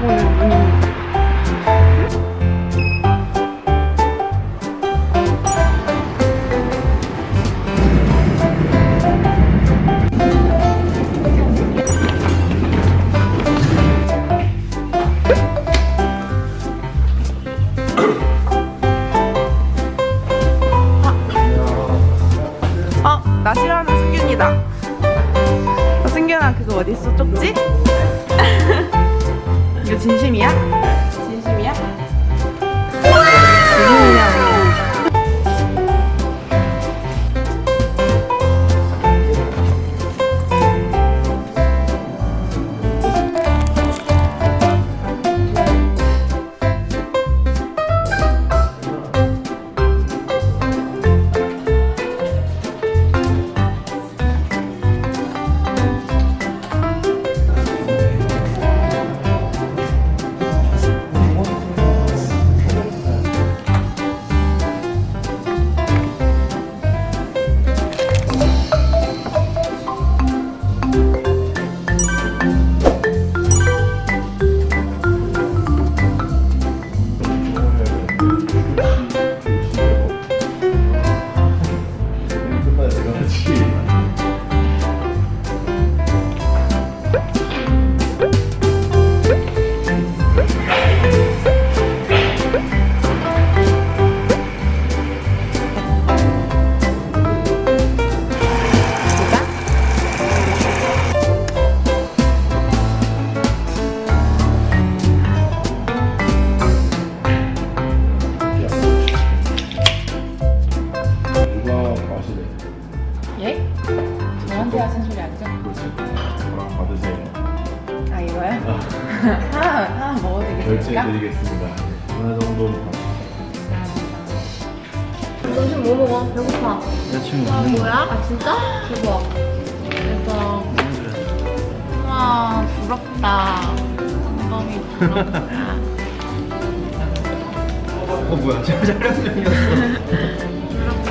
보는 눈이 나 싫어하는 승균이다. 승균아 그거 어디 있어 쪽지? 하나 정도 점심 뭐 먹어? 배고파. 여자친구 아, 뭐야? 아, 진짜? 대박. 대박. 와, 부럽다. 엉덩이 부럽다. 어 뭐야? 지금 촬영 중이었어. 부럽다.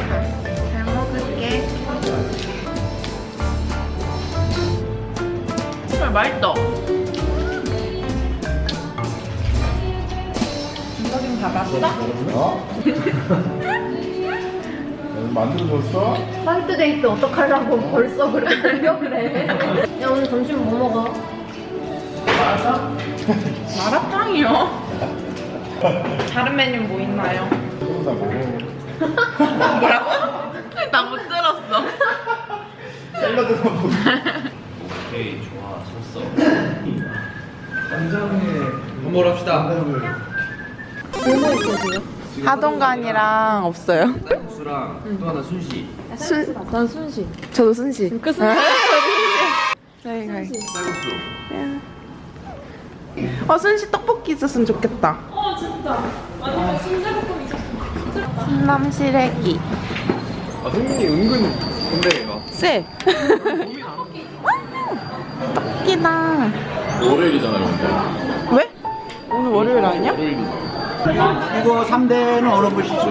잘 먹을게. 정말 맛있다 김서진 받았어? 어? 만들어줬어? 화이트데이트 어떡하려고 벌써 그래? 그려 그래. 야, 오늘 점심 뭐 먹어? 마라탕이요? 다른 메뉴 뭐 있나요? 다 먹어. 뭐라고? 나 못 들었어 샐러드만 먹어. 오케이 좋아 섰어 간장에 한번 합시다 뭐뭐 있어, 지금? 하동간이랑 없어요. 쌀국수랑 또 하나 순시. 순, 난 순시. 저도 순시. 그 순시. 저희 가 쌀국수 어 순시 떡볶이 있었으면 좋겠다. 어, 진짜. 완전 순대볶음 있었어. 순남 시래기. 아 성민이 은근 근데 얘가 쎄. 떡볶이다. 월요일이잖아요, 근데. 이거 3대는 어느 분이시죠?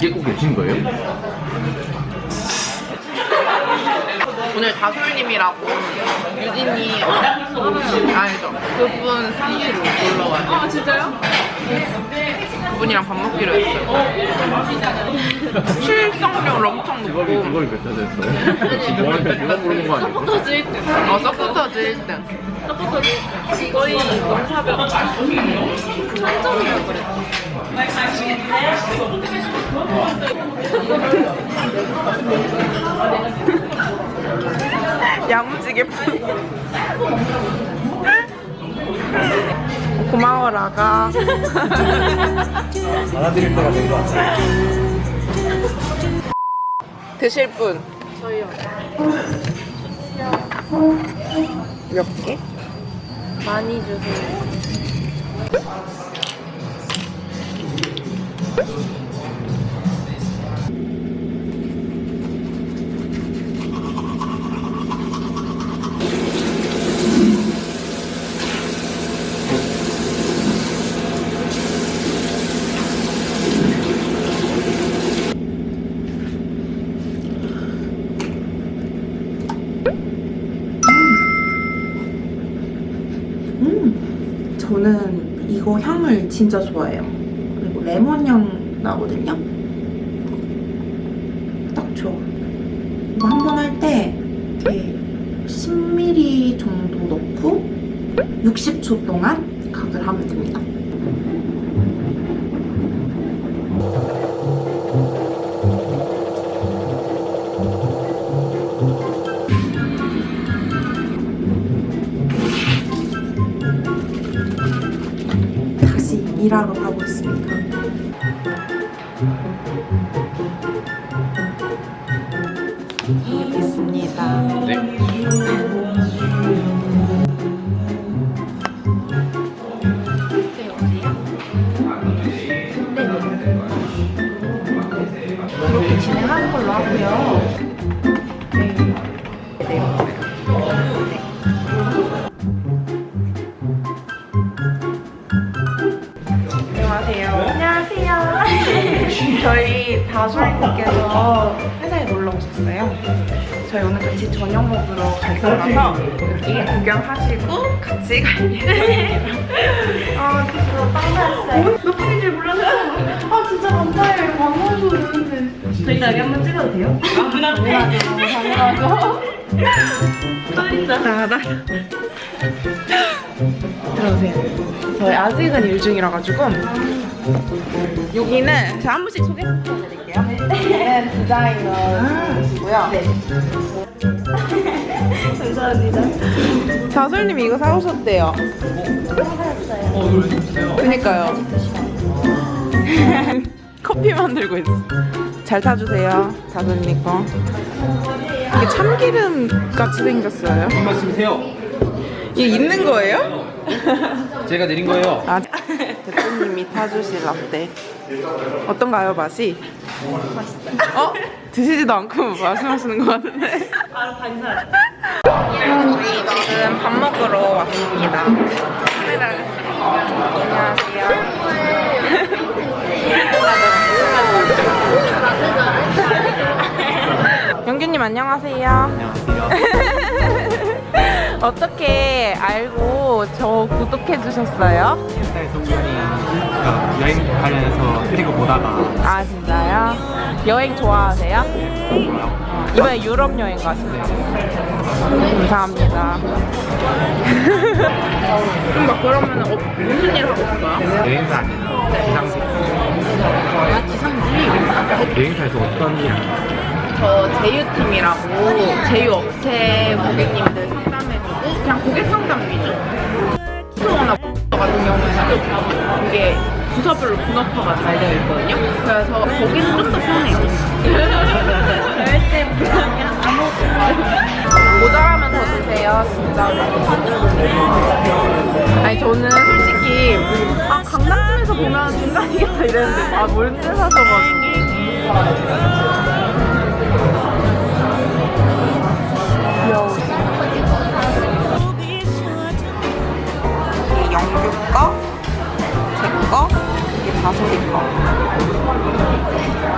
이게 꼭 계신 거예요? 오늘 다솔님이라고 유진이 아니죠 그분 생일을 놀러 와요 아 진짜요? 그분이랑 밥 먹기로 했어요 출석률 엄청 그걸, 높고 그걸 몇자 됐어요? 누가, 누가 부르는 거 아니고? 어 서포터즈 1등 거의 영사벽. 한점이라고 그랬지. 야무지게 푼 고마워 라가 알아드릴 때가 된 것 같아요. 드실 분 저희요. 몇 개? 많이 주세요. 저는 이거 향을 진짜 좋아해요. 그리고 레몬 향 나거든요. 딱 좋아. 이거 한 번 할 때 이렇게 10ml 정도 넣고 60초 동안 각을 하면 됩니다. 일하러 가고 있습니다. 있습니다. 네. 이렇게 진행하는 걸로 하고요. 다솔님께서 회사에 놀러 오셨어요. 저희 오늘 같이 저녁 먹으러 갈 거라서 이 구경하시고 같이 갈 예정이에요. 아, 진짜 빵 사왔어요. 몇 분인 줄 몰랐어요. 아, 진짜 감사해요. 방문해서 오는데. 저희 나게 한번 찍어도 돼요? 아, 당연하죠. 당연하죠. 떨린다. 들어오세요. 저희 아직은 일 중이라 가지고 여기는 제가 한 분씩 소개해드릴게요. 여기는 디자이너이시고요. 네. 감사합니다. 자설님 이거 사오셨대요. 그니까요. 커피 만들고 있어. 잘 타주세요, 자설님 거. 이게 참기름 같이 생겼어요. 한 말씀이세요? 이게 있는 거예요? 제가 내린 거예요. 아, 대표님이 타주실 라떼 어떤가요 맛이? 맛있어요 어? 드시지도 않고 말씀하시는 것 같은데 바로 반사 저희 지금 밥 먹으러 왔습니다 안녕하세요 영규님 안녕하세요 안녕하세요. 어떻게 알고 저 구독해 주셨어요? 옛날 동현이 여행 관련해서 트리거 보다가 아 진짜요? 여행 좋아하세요? 이번에 유럽 여행 가시네요. 감사합니다. 그럼 막 그러면 어, 무슨 일 하고 있어요? 여행사 아니라 기상직. 아 기상직. 여행사에서 어떤 일 하나요? 저 제휴팀이라고 제휴 업체 고객님 수거나 같은 경우에는 이게 부서별로 분업화가 잘 되어 있거든요. 그래서 거기는 좀 더 편해요. 절대 그냥 아무것도 모자라면 더 드세요, 진짜. 아니 저는 솔직히 아 강남쯤에서 보면 중간이겠다 이랬는데 아 몰대 사셔가 영규 거, 제거 이게 다솔이 거.